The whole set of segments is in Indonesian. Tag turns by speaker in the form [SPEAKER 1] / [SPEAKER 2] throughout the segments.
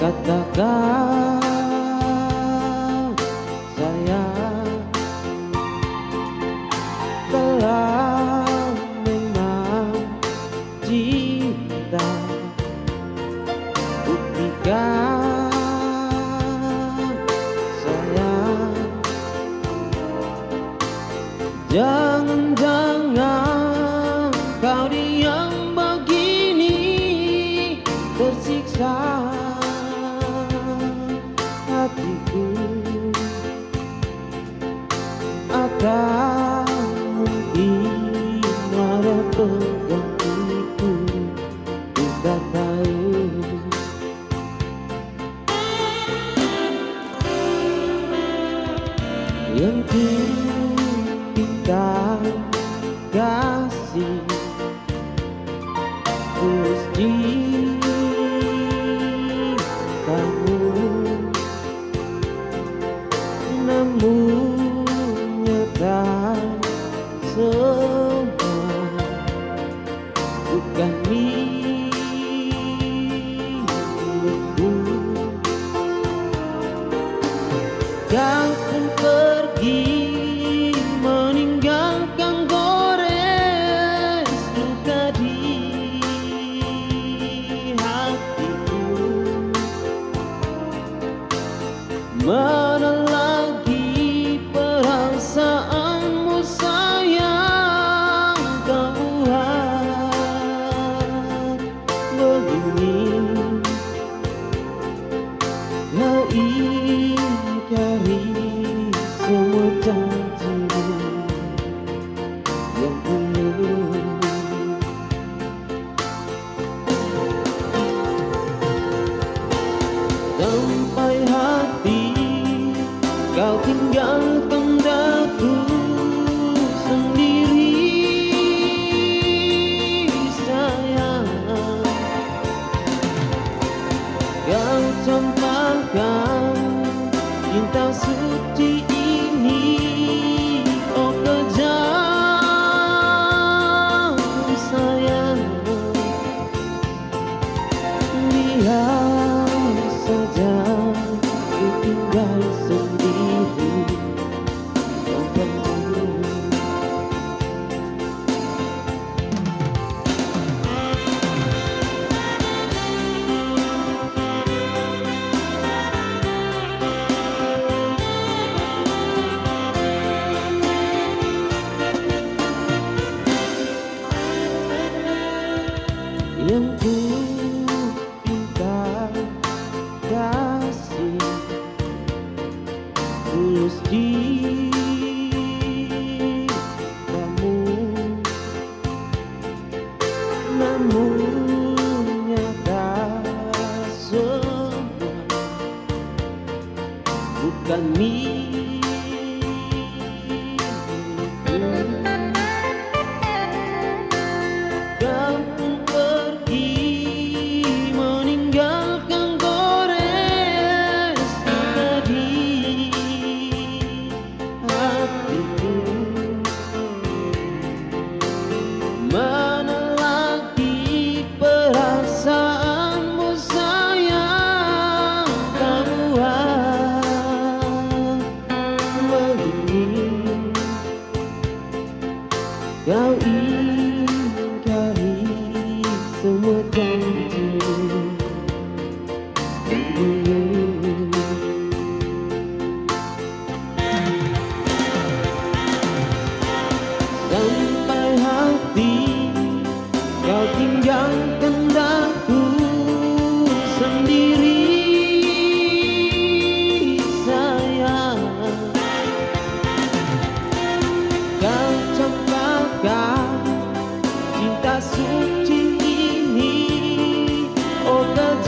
[SPEAKER 1] Katakan saya Telah memang cinta Buktikan sayang Jangan tahu kasih Gusti kamu Namun nyata semua. Bukan milikku. Kau lau ingkari semua janji yang dulu Sampai hati kau tinggal Di ini. Oh kejar tulus cintamu Namun nyata semua bukan milik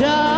[SPEAKER 1] die.